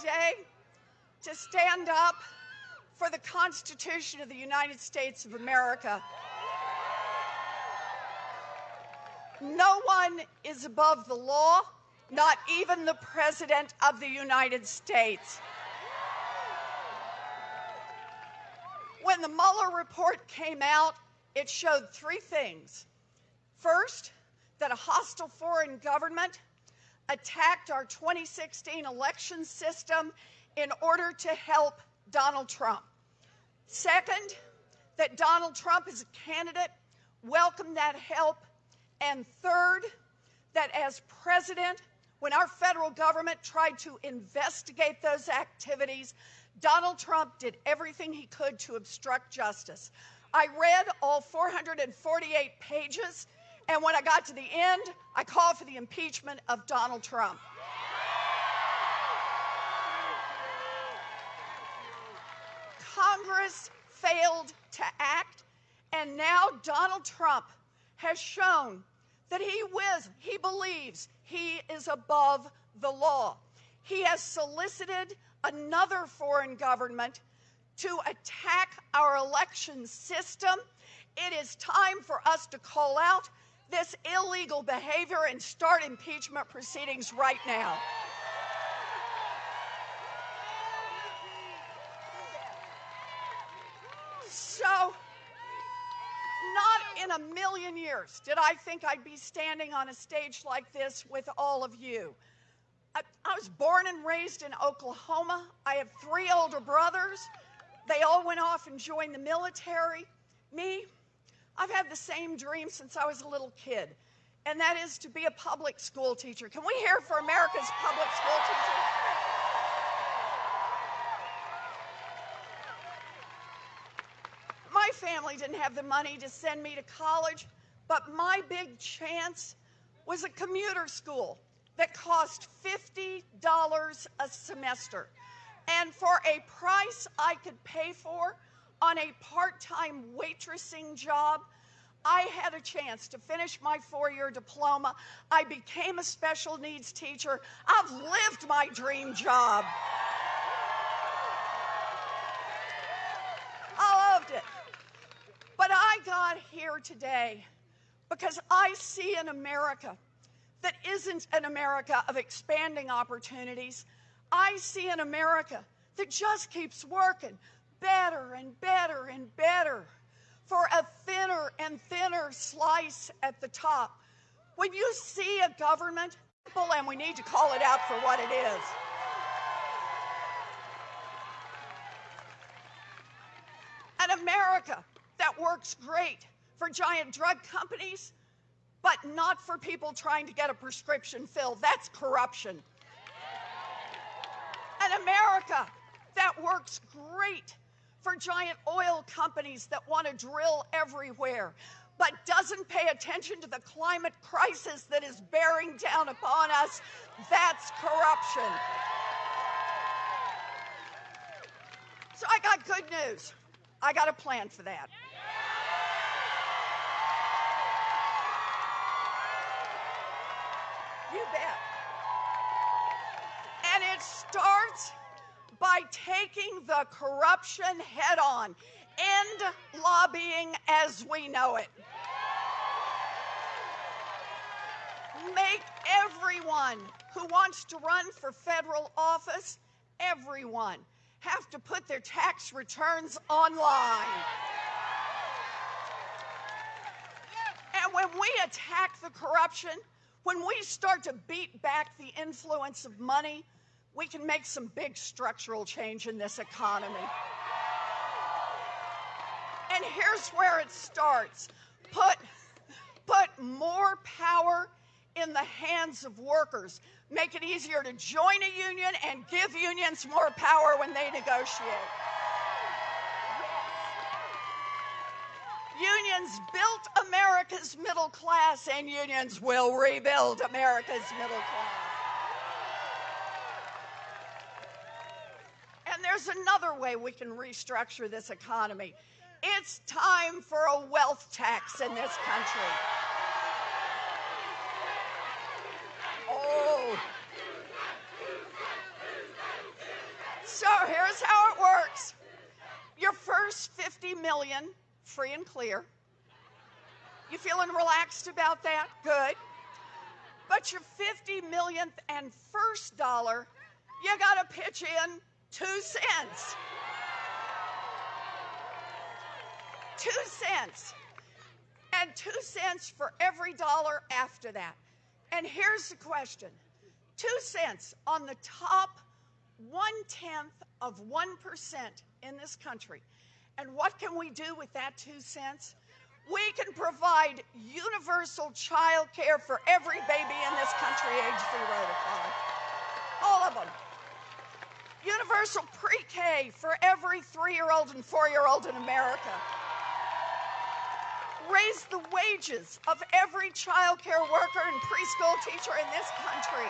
today to stand up for the Constitution of the United States of America. No one is above the law, not even the President of the United States. When the Mueller report came out, it showed three things. First, that a hostile foreign government attacked our 2016 election system in order to help Donald Trump. Second, that Donald Trump as a candidate welcomed that help. And third, that as president, when our federal government tried to investigate those activities, Donald Trump did everything he could to obstruct justice. I read all 448 pages, and when I got to the end, I called for the impeachment of Donald Trump. Congress failed to act, and now Donald Trump has shown that he whiz, he believes he is above the law. He has solicited another foreign government to attack our election system. It is time for us to call out this illegal behavior and start impeachment proceedings right now. So, not in a million years did I think I'd be standing on a stage like this with all of you. I, I, was born and raised in Oklahoma. I have three older brothers. They all went off and joined the military. Me, I've had the same dream since I was a little kid, and that is to be a public school teacher. Can we hear for America's public school teachers? My family didn't have the money to send me to college, but my big chance was a commuter school that cost $50 a semester. And for a price I could pay for on a part time waitressing job, I had a chance to finish my four year diploma. I became a special needs teacher. I've lived my dream job. I loved it. But I got here today because I see an America that isn't an America of expanding opportunities. I see an America that just keeps working better and better and better for a thinner and thinner slice at the top. When you see a government, and we need to call it out for what it is. An America that works great for giant drug companies, but not for people trying to get a prescription filled. That's corruption. An America that works great for giant oil companies that want to drill everywhere, but doesn't pay attention to the climate crisis that is bearing down upon us. That's corruption. So I got good news. I got a plan for that. You bet. And it starts by taking the corruption head on. End lobbying as we know it. Make everyone who wants to run for federal office, everyone, have to put their tax returns online. And when we attack the corruption, when we start to beat back the influence of money, we can make some big structural change in this economy. And here's where it starts. Put, put more power in the hands of workers. Make it easier to join a union and give unions more power when they negotiate. Unions built America's middle class, and unions will rebuild America's middle class. There's another way we can restructure this economy. It's time for a wealth tax in this country. Oh. So here's how it works. Your first 50 million free and clear. You feeling relaxed about that? Good. But your 50 millionth and first dollar, you got to pitch in two cents. Two cents. And two cents for every dollar after that. And here's the question two cents on the top one tenth of 1% in this country. And what can we do with that two cents? We can provide universal child care for every baby in this country age zero to five. All of them. Universal pre K for every three year old and four year old in America. Raise the wages of every child care worker and preschool teacher in this country.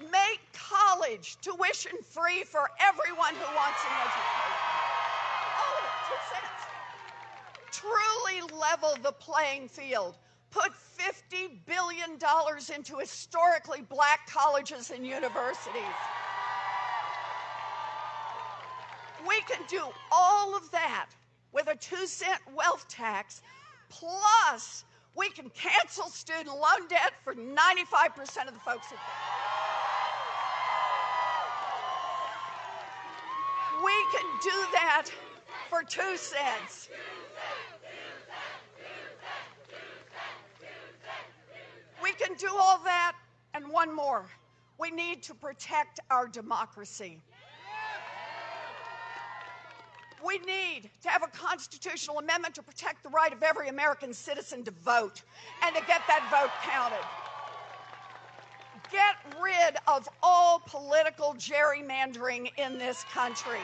Make college tuition free for everyone who wants an education. All of it, two cents truly level the playing field, put $50 billion dollars into historically black colleges and universities. We can do all of that with a two cent wealth tax, plus we can cancel student loan debt for 95% of the folks who. We can do that for two cents. We can do all that and one more. We need to protect our democracy. We need to have a constitutional amendment to protect the right of every American citizen to vote and to get that vote counted. Get rid of all political gerrymandering in this country.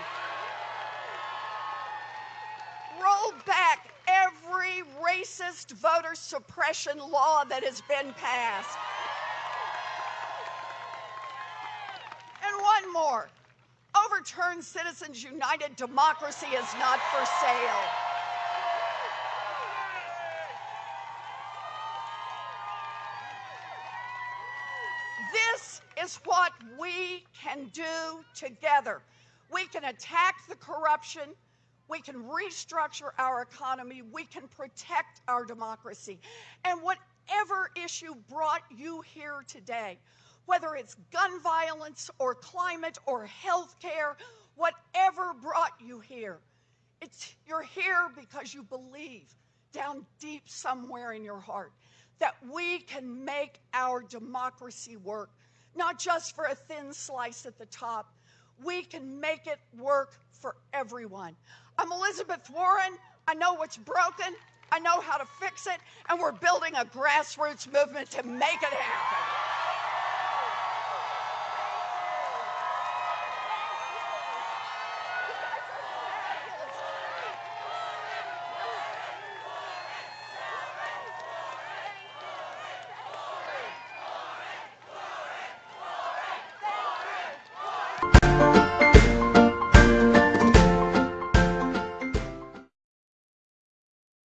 Roll back every racist voter suppression law that has been passed. And one more overturn Citizens United. Democracy is not for sale. This is what we can do together. We can attack the corruption we can restructure our economy. We can protect our democracy. And whatever issue brought you here today, whether it's gun violence or climate or health care, whatever brought you here, it's, you're here because you believe down deep somewhere in your heart that we can make our democracy work, not just for a thin slice at the top. We can make it work for everyone. I'm Elizabeth Warren. I know what's broken. I know how to fix it. And we're building a grassroots movement to make it happen.